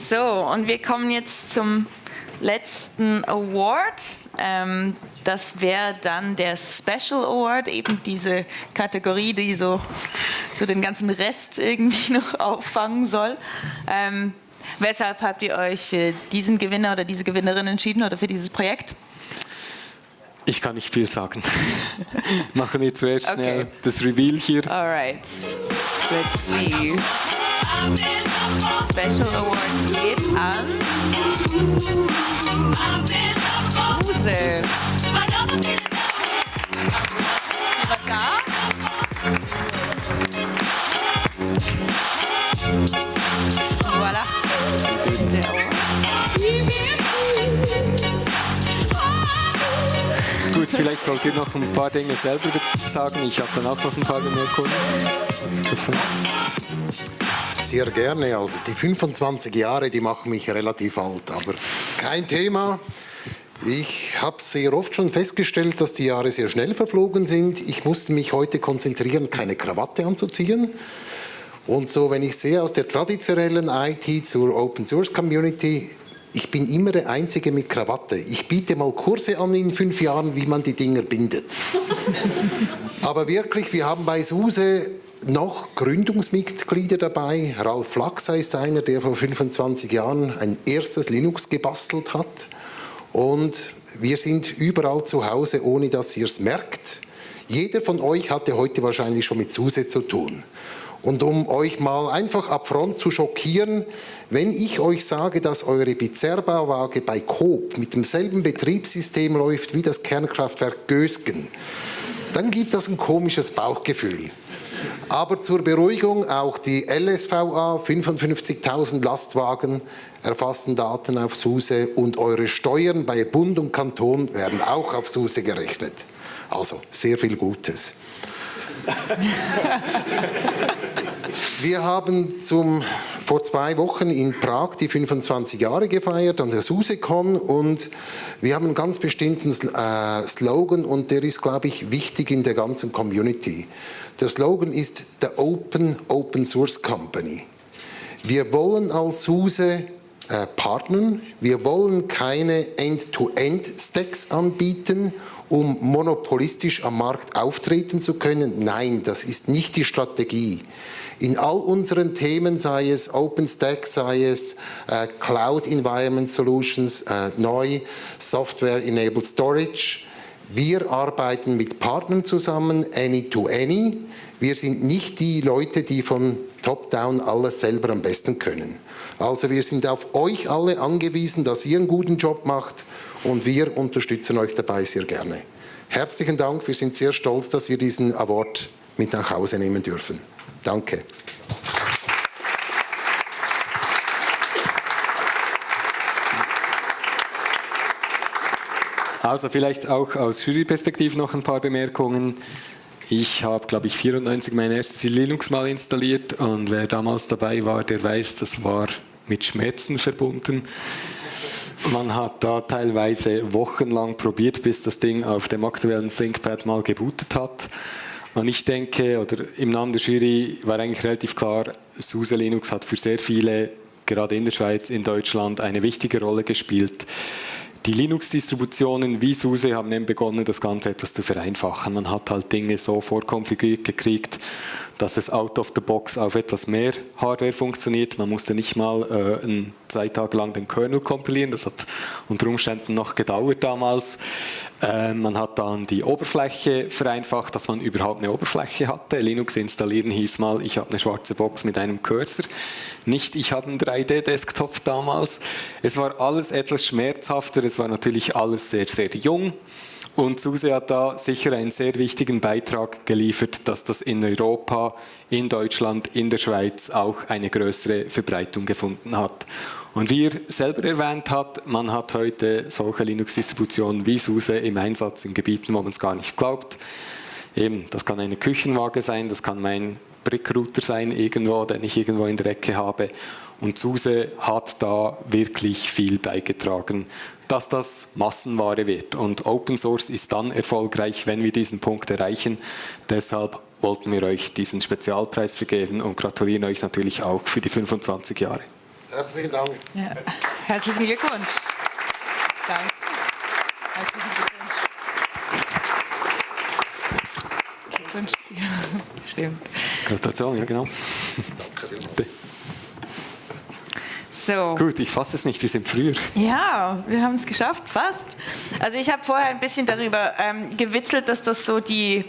So, und wir kommen jetzt zum letzten Award. Ähm, das wäre dann der Special Award, eben diese Kategorie, die so, so den ganzen Rest irgendwie noch auffangen soll. Ähm, weshalb habt ihr euch für diesen Gewinner oder diese Gewinnerin entschieden oder für dieses Projekt? Ich kann nicht viel sagen. Machen wir zuerst okay. schnell das Reveal hier. Alright. Special Award geht an Muse. Vielleicht wollt ihr noch ein paar Dinge selber sagen. Ich habe dann auch noch ein paar Bemerkungen. Sehr gerne. Also die 25 Jahre, die machen mich relativ alt, aber kein Thema. Ich habe sehr oft schon festgestellt, dass die Jahre sehr schnell verflogen sind. Ich musste mich heute konzentrieren, keine Krawatte anzuziehen. Und so, wenn ich sehe aus der traditionellen IT zur Open Source Community, ich bin immer der Einzige mit Krawatte. Ich biete mal Kurse an in fünf Jahren, wie man die Dinger bindet. Aber wirklich, wir haben bei SUSE noch Gründungsmitglieder dabei. Ralf Flaxa ist einer, der vor 25 Jahren ein erstes Linux gebastelt hat. Und wir sind überall zu Hause, ohne dass ihr es merkt. Jeder von euch hatte heute wahrscheinlich schon mit SUSE zu tun. Und um euch mal einfach ab Front zu schockieren, wenn ich euch sage, dass eure Bizerrbauwaage bei Coop mit demselben Betriebssystem läuft wie das Kernkraftwerk Gösgen, dann gibt das ein komisches Bauchgefühl. Aber zur Beruhigung, auch die LSVA, 55.000 Lastwagen, erfassen Daten auf SUSE und eure Steuern bei Bund und Kanton werden auch auf SUSE gerechnet. Also sehr viel Gutes. Wir haben zum, vor zwei Wochen in Prag die 25 Jahre gefeiert an der SUSECon und wir haben einen ganz bestimmten äh, Slogan und der ist, glaube ich, wichtig in der ganzen Community. Der Slogan ist The Open Open Source Company. Wir wollen als SUSE äh, partnern, wir wollen keine End-to-End-Stacks anbieten um monopolistisch am Markt auftreten zu können? Nein, das ist nicht die Strategie. In all unseren Themen, sei es OpenStack, sei es äh, Cloud Environment Solutions, äh, neu Software-Enabled Storage, wir arbeiten mit Partnern zusammen, Any-to-Any. Wir sind nicht die Leute, die von Top-Down alles selber am besten können. Also wir sind auf euch alle angewiesen, dass ihr einen guten Job macht und wir unterstützen euch dabei sehr gerne. Herzlichen Dank, wir sind sehr stolz, dass wir diesen Award mit nach Hause nehmen dürfen. Danke. Also vielleicht auch aus Juryperspektive noch ein paar Bemerkungen. Ich habe, glaube ich, 94 mein erstes Linux mal installiert und wer damals dabei war, der weiß, das war mit Schmerzen verbunden. Man hat da teilweise wochenlang probiert, bis das Ding auf dem aktuellen ThinkPad mal gebootet hat. Und ich denke, oder im Namen der Jury war eigentlich relativ klar, SUSE Linux hat für sehr viele, gerade in der Schweiz, in Deutschland, eine wichtige Rolle gespielt. Die Linux-Distributionen wie SUSE haben eben begonnen, das Ganze etwas zu vereinfachen. Man hat halt Dinge so vorkonfiguriert gekriegt, dass es out of the box auf etwas mehr Hardware funktioniert. Man musste nicht mal äh, ein, zwei Tage lang den Kernel kompilieren, das hat unter Umständen noch gedauert damals. Äh, man hat dann die Oberfläche vereinfacht, dass man überhaupt eine Oberfläche hatte. Linux installieren hieß mal, ich habe eine schwarze Box mit einem Cursor. Nicht, ich habe einen 3D-Desktop damals. Es war alles etwas schmerzhafter, es war natürlich alles sehr, sehr jung. Und SUSE hat da sicher einen sehr wichtigen Beitrag geliefert, dass das in Europa, in Deutschland, in der Schweiz auch eine größere Verbreitung gefunden hat. Und wie er selber erwähnt hat, man hat heute solche Linux-Distributionen wie SUSE im Einsatz in Gebieten, wo man es gar nicht glaubt. Eben, das kann eine Küchenwaage sein, das kann mein Brickrouter sein irgendwo, den ich irgendwo in der Ecke habe. Und SUSE hat da wirklich viel beigetragen dass das Massenware wird. Und Open Source ist dann erfolgreich, wenn wir diesen Punkt erreichen. Deshalb wollten wir euch diesen Spezialpreis vergeben und gratulieren euch natürlich auch für die 25 Jahre. Herzlichen Dank. Ja. Herzlichen Glückwunsch. Danke. Herzlichen Glückwunsch. Glückwunsch. Stimmt. Gratulation, ja genau. Danke So. Gut, ich fasse es nicht, wir sind früher. Ja, wir haben es geschafft, fast. Also ich habe vorher ein bisschen darüber ähm, gewitzelt, dass das so die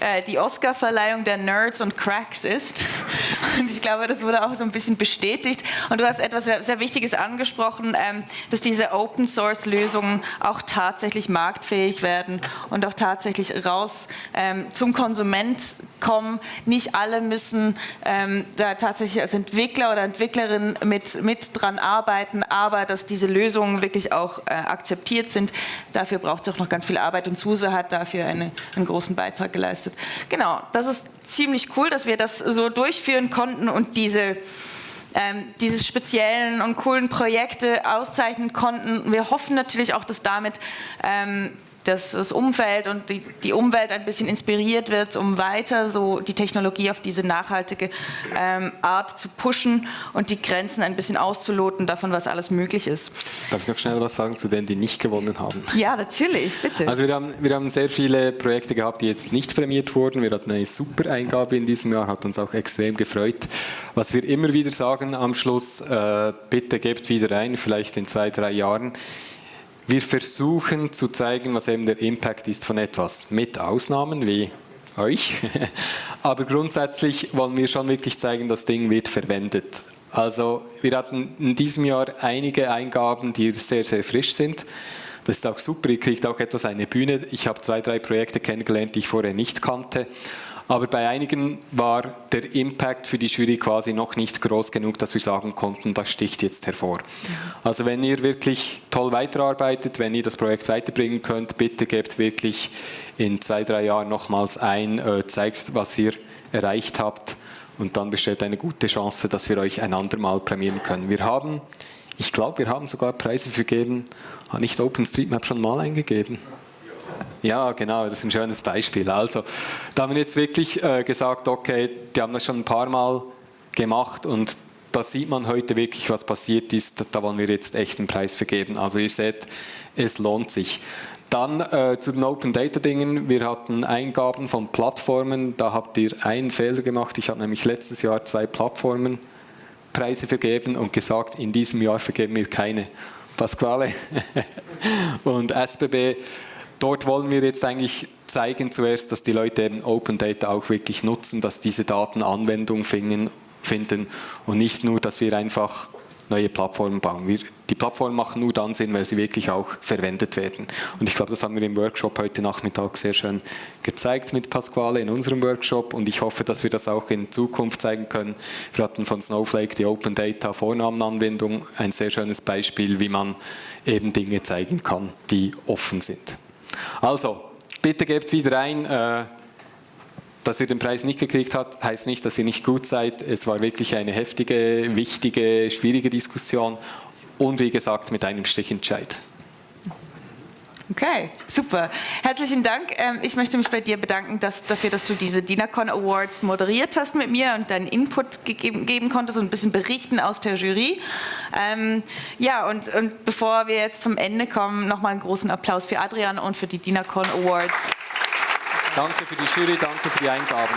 äh, die Oscar-Verleihung der Nerds und Cracks ist. Und ich glaube, das wurde auch so ein bisschen bestätigt. Und du hast etwas sehr, Wichtiges angesprochen, ähm, dass diese Open-Source-Lösungen auch tatsächlich marktfähig werden und auch tatsächlich raus ähm, zum Konsument kommen. Nicht alle müssen ähm, da tatsächlich als Entwickler oder Entwicklerin mit, mit dran arbeiten, aber dass diese Lösungen wirklich auch äh, akzeptiert sind. Dafür braucht es auch noch ganz viel Arbeit und SUSE hat dafür eine, einen großen Beitrag geleistet. Genau, das ist ziemlich cool, dass wir das so durchführen konnten und diese ähm, diese speziellen und coolen Projekte auszeichnen konnten. Wir hoffen natürlich auch, dass damit ähm, dass das Umfeld und die, die, Umwelt ein bisschen inspiriert wird, um weiter so die Technologie auf diese nachhaltige ähm, Art zu pushen und die Grenzen ein bisschen auszuloten davon, was alles möglich ist. Darf ich noch schnell was sagen zu denen, die nicht gewonnen haben? Ja, natürlich, bitte. Also wir haben, wir haben sehr viele Projekte gehabt, die jetzt nicht prämiert wurden. Wir hatten eine super Eingabe in diesem Jahr, hat uns auch extrem gefreut. Was wir immer wieder sagen am Schluss, äh, bitte gebt wieder ein, vielleicht in zwei, drei Jahren. Wir versuchen zu zeigen, was eben der Impact ist von etwas, mit Ausnahmen wie euch. Aber grundsätzlich wollen wir schon wirklich zeigen, das Ding wird verwendet. Also wir hatten in diesem Jahr einige Eingaben, die sehr, sehr frisch sind. Das ist auch super, ihr kriegt auch etwas eine Bühne. Ich habe zwei, drei Projekte kennengelernt, die ich vorher nicht kannte. Aber bei einigen war der Impact für die Jury quasi noch nicht groß genug, dass wir sagen konnten, das sticht jetzt hervor. Also wenn ihr wirklich toll weiterarbeitet, wenn ihr das Projekt weiterbringen könnt, bitte gebt wirklich in zwei, drei Jahren nochmals ein, äh, zeigt, was ihr erreicht habt und dann besteht eine gute Chance, dass wir euch ein andermal prämieren können. Wir haben, ich glaube, wir haben sogar Preise vergeben, hat nicht OpenStreetMap schon mal eingegeben? Ja, genau, das ist ein schönes Beispiel. Also, da haben wir jetzt wirklich äh, gesagt, okay, die haben das schon ein paar Mal gemacht und da sieht man heute wirklich, was passiert ist. Da wollen wir jetzt echt einen Preis vergeben. Also ihr seht, es lohnt sich. Dann äh, zu den Open Data Dingen. Wir hatten Eingaben von Plattformen. Da habt ihr einen Fehler gemacht. Ich habe nämlich letztes Jahr zwei Plattformen Preise vergeben und gesagt, in diesem Jahr vergeben wir keine. Pasquale und SBB dort wollen wir jetzt eigentlich zeigen zuerst, dass die Leute eben Open Data auch wirklich nutzen, dass diese Daten Anwendung finden, finden und nicht nur, dass wir einfach neue Plattformen bauen. Wir, die Plattformen machen nur dann Sinn, weil sie wirklich auch verwendet werden. Und ich glaube, das haben wir im Workshop heute Nachmittag sehr schön gezeigt mit Pasquale in unserem Workshop und ich hoffe, dass wir das auch in Zukunft zeigen können. Wir hatten von Snowflake die Open Data Vornamenanwendung ein sehr schönes Beispiel, wie man eben Dinge zeigen kann, die offen sind. Also, bitte gebt wieder ein. Äh, dass ihr den Preis nicht gekriegt habt, heißt nicht, dass ihr nicht gut seid. Es war wirklich eine heftige, wichtige, schwierige Diskussion und wie gesagt mit einem Stichentscheid. Okay, super. Herzlichen Dank. Ähm, ich möchte mich bei dir bedanken dass, dafür, dass du diese DINACON Awards moderiert hast mit mir und deinen Input gegeben, geben konntest und ein bisschen berichten aus der Jury. Ähm, ja, und, und bevor wir jetzt zum Ende kommen, nochmal einen großen Applaus für Adrian und für die DINACON Awards. Danke für die Jury, danke für die Eingaben.